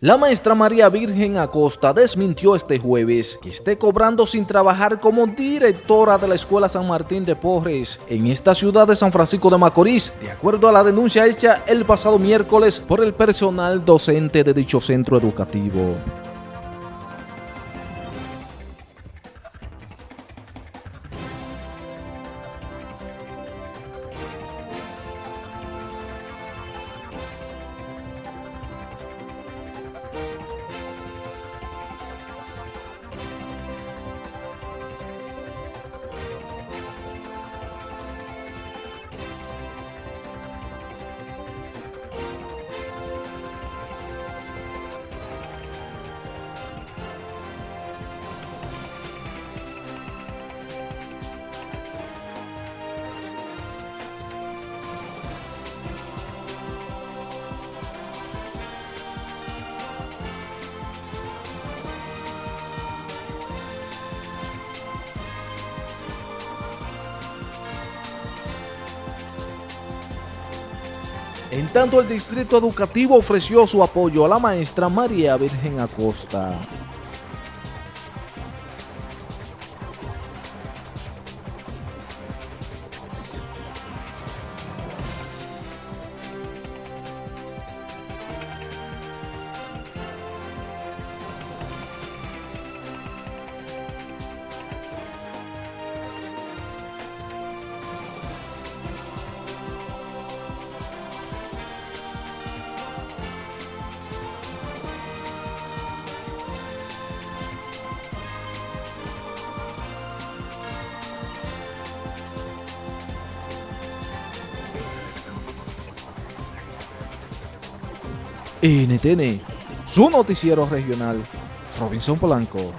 La maestra María Virgen Acosta desmintió este jueves que esté cobrando sin trabajar como directora de la Escuela San Martín de Porres en esta ciudad de San Francisco de Macorís, de acuerdo a la denuncia hecha el pasado miércoles por el personal docente de dicho centro educativo. En tanto, el distrito educativo ofreció su apoyo a la maestra María Virgen Acosta. NTN, su noticiero regional, Robinson Polanco.